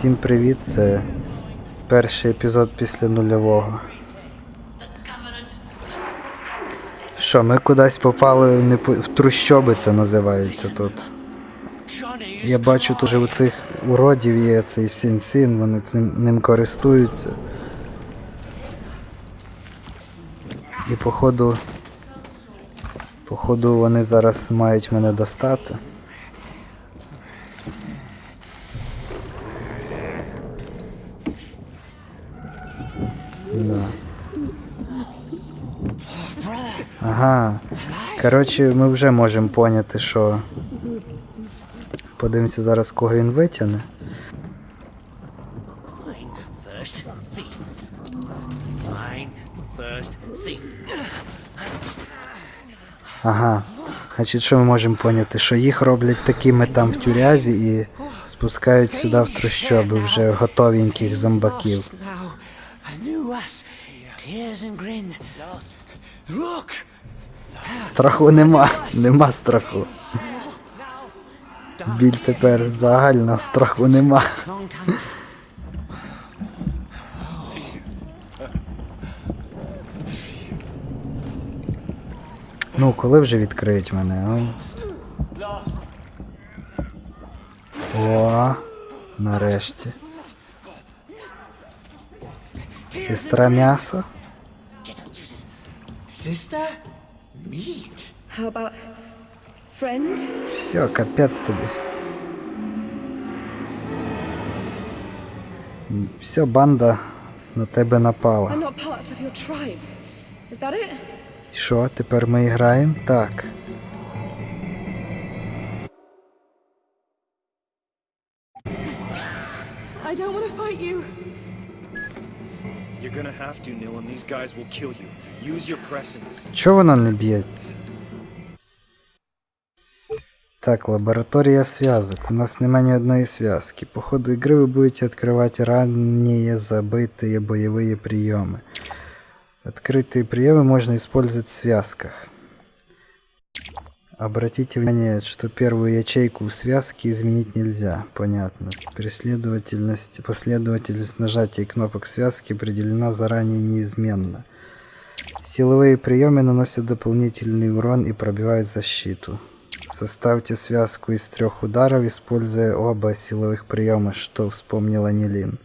Всім привіт, це перший епізод після нульового. Що, ми кудись попали в, непо- в трущоби, це називається тут. Я бачу тут у цих уродів є цей сін-сін, вони цим ним користуються. І походу. Походу вони зараз мають мене достати. Да. Ага. Коротше, ми вже можемо поняти, що. Подивимося зараз, кого він витягне. Ага. Значить, що ми можемо поняти? Що їх роблять такими там в тюрязі і спускають сюди в трущоби вже готовеньких зомбаків. Look! Страху нема, нема страху. Біль тепер загальна, страху нема. Ну, коли вже відкриють мене, а? О, нарешті. Сестра м'ясо? Sister? Meat? How about friend? Все, капець тобі. Все, банда на тебе напала. Що, тепер ми граємо? Так. I don't want to fight you. You're gonna have to, Nil, and these guys will kill you. Use your presence. Чого вона не б'ється? Так, лабораторія зв'язок. У нас немає ні одної зв'язки. По ходу игры вы будете открывать ранее забытые боевые приемы. Открытые приемы можно использовать в связках. Обратите внимание, что первую ячейку в связке изменить нельзя. Понятно. Преследовательность, последовательность нажатия кнопок связки определена заранее неизменно. Силовые приемы наносят дополнительный урон и пробивают защиту. Составьте связку из трех ударов, используя оба силовых приема, что вспомнила Нилин.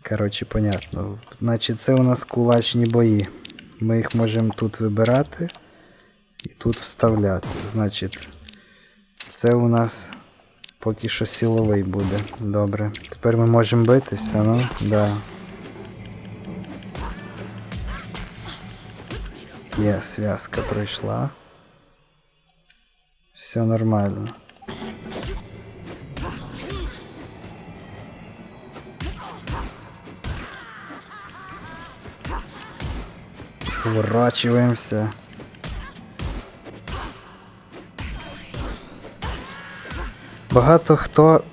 Короче, понятно. Значить, це у нас кулачні бої. Ми їх можемо тут вибирати І тут вставляти. Значить, це у нас поки що силовий буде. Добре. Тепер ми можемо битися, ну? Да. Є, зв'язка пройшла. Все нормально. Уворачиваемся. Багато хто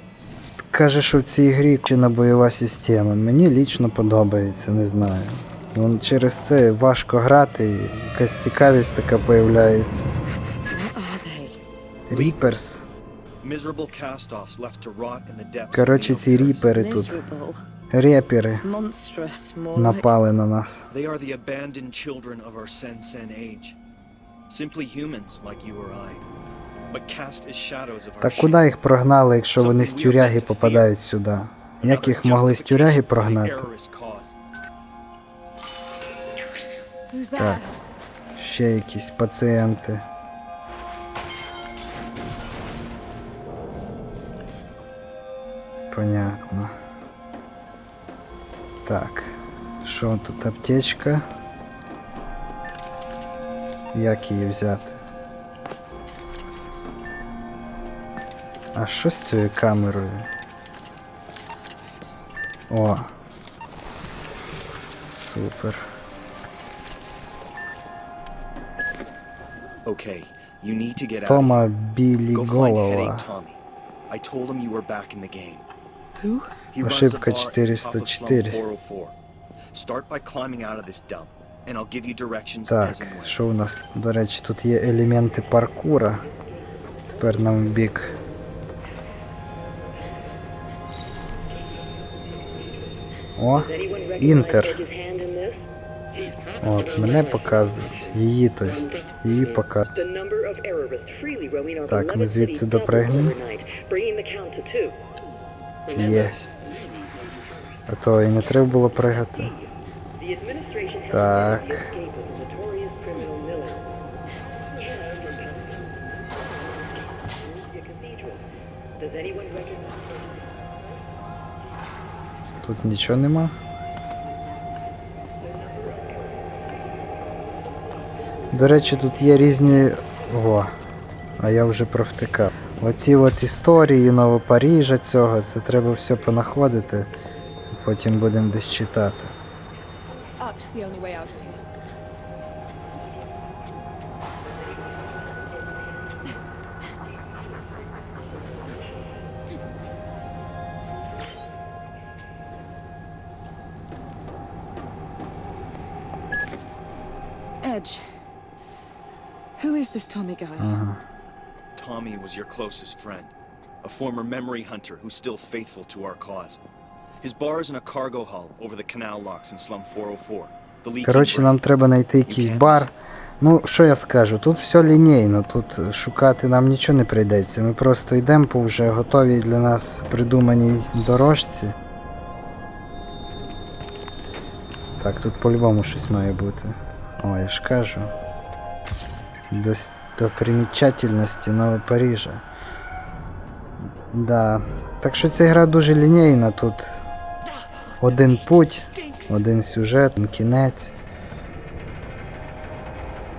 каже, що в цій грі чинна бойова система. Мені лічно подобається, не знаю. Ну, через це важко грати, і якась цікавість така появляється. Ріперс. Коротше, ці ріпери тут. Репери напали на нас. Та куди їх прогнали, якщо вони з тюряги попадають сюди? Як їх могли з тюряги прогнати? Так. Ще якісь пацієнти. Понятно. Так. Що тут аптечка? Як її взяти? А що з цією камерою? О. Супер. Okay, you need to get out. Тома білі Go find голова. Headache Tommy. I told him you were back in the game. Who? He runs a Ошибка bar at the top of Slum 404. 404. Start by climbing out of this dump, and I'll give you directions Так, as and when. що у нас, до речі, тут є елементи паркура. Тепер нам в бік О, інтер. От, мене показують. Її, то есть. Її показують. Так, ми звідси допригнемо. Єсть. А то і не треба було пригати. Так. Тут нічого нема. До речі, тут є різні. О, а я вже провтикав. Оці от історії Новопаріжа цього, це треба все понаходити. Потім будемо десь читати. Up's the only way out of here. Edge. Who is this Tommy guy? Ага. Tommy was your closest friend, a former memory hunter who's still faithful to our cause. His bar is in a cargo hull over the canal locks in slum 404. The Коротше, нам треба знайти якийсь бар. Ну, що я скажу, тут все лінійно, тут шукати нам нічого не прийдеться. Ми просто йдемо по вже готовій для нас придуманій дорожці. Так, тут по-любому щось має бути. О, я ж кажу. До, с- Нового Парижа. Да. Так що ця гра дуже лінійна, тут один путь, один сюжет, один кінець.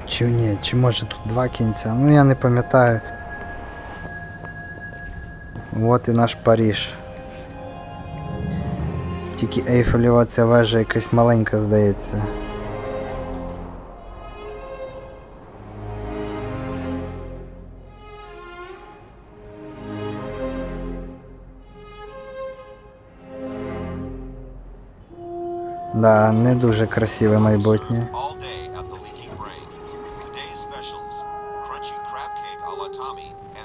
Чи ні, чи може тут два кінця? Ну я не пам'ятаю. От і наш Паріж. Тільки Ейфелєва ця вежа якась маленька, здається.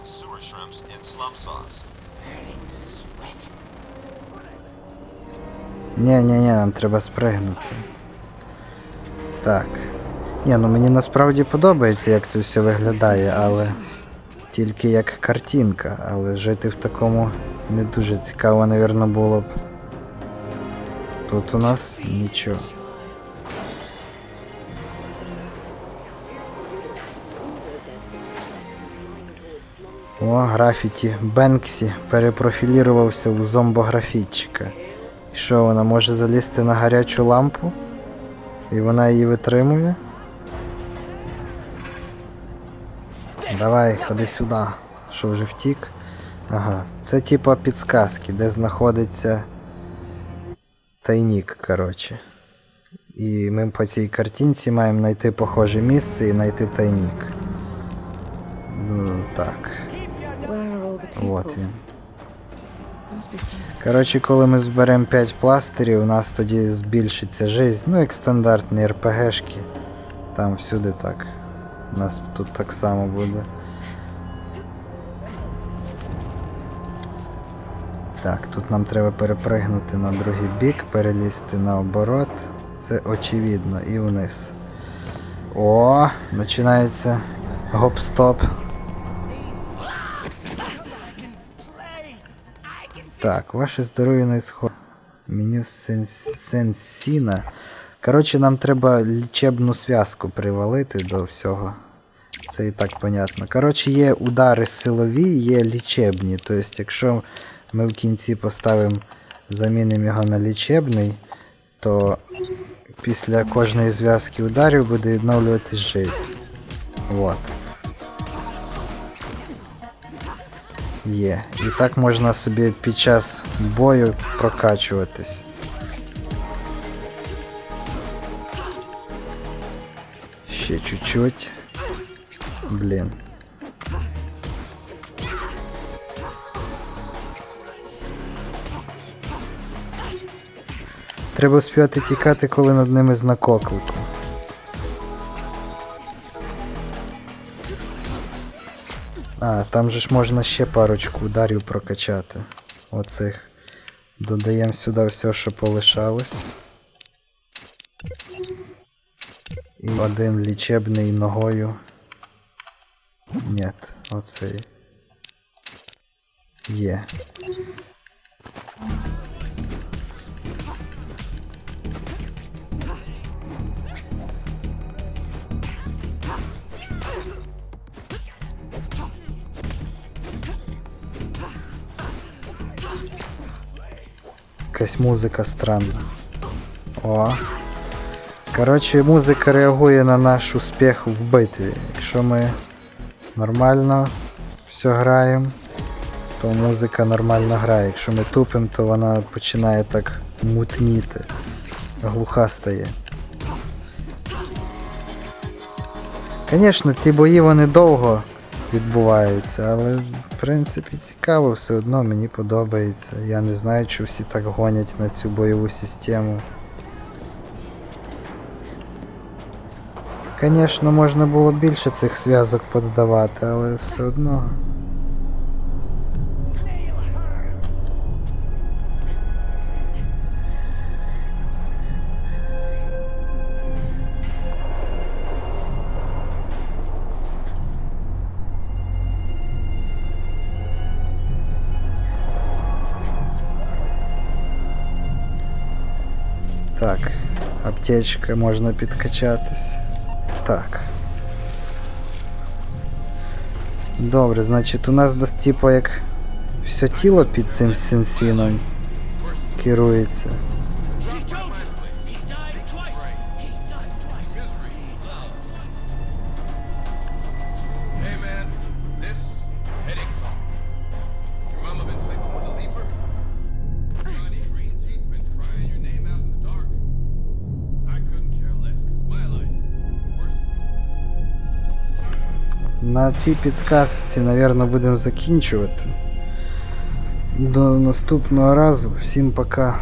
Sewer shrimps in slum sauce. Ні, ні, ні, нам треба спригнути. Так. Ні, ну мені насправді подобається, як це все виглядає, але тільки як картинка, але жити в такому не дуже цікаво, навірно, було б. Тут у нас нічого. О, графіті. Бенксі перепрофілірувався в зомбографітчика. Що вона може залізти на гарячу лампу? І вона її витримує? Давай, ходи сюди. Що вже втік? Ага. Це типа підсказки, де знаходиться тайнік, коротше. І ми по цій картинці маємо знайти похоже місце і знайти тайнік. Ну, так, от він. Коротше, коли ми зберемо 5 пластирів, у нас тоді збільшиться жизнь. Ну, як стандартні РПГшки. Там всюди так. У нас тут так само буде. Так, тут нам треба перепригнути на другий бік, перелізти наоборот. Це очевидно і вниз. О, починається гоп-стоп. Так, ваше здоров'я на ісход. Меню сенс- сенсіна. Коротше, нам треба лічебну зв'язку привалити до всього. Це і так понятно. Коротше, є удари силові, є лічебні. Тобто, якщо ми в кінці поставимо, замінимо його на лічебний, то після кожної зв'язки ударів буде відновлюватись жизнь. Вот. Є. І так можна собі під час бою прокачуватись. Ще чуть-чуть. Блін. Треба співати тікати, коли над ними знак оклику. А, там же ж можна ще парочку ударів прокачати. Оцих. Додаємо сюди все, що полишалось. І один лічебний ногою. Ні, оцей. Є. Якась музика странна. О. Коротше, музика реагує на наш успіх в битві. Якщо ми нормально все граємо, то музика нормально грає. Якщо ми тупимо, то вона починає так мутніти. Глуха стає. Звісно, ці бої вони довго відбуваються, але в принципі цікаво, все одно мені подобається. Я не знаю, чи всі так гонять на цю бойову систему. Звісно, можна було більше цих зв'язок подавати, але все одно. Так, аптечка можна підкачатись. Так. Добре, значить у нас типу як все тіло під цим сенсіном керується. На цій підсказці, наверное будемо закінчувати. До наступного разу. Всім пока.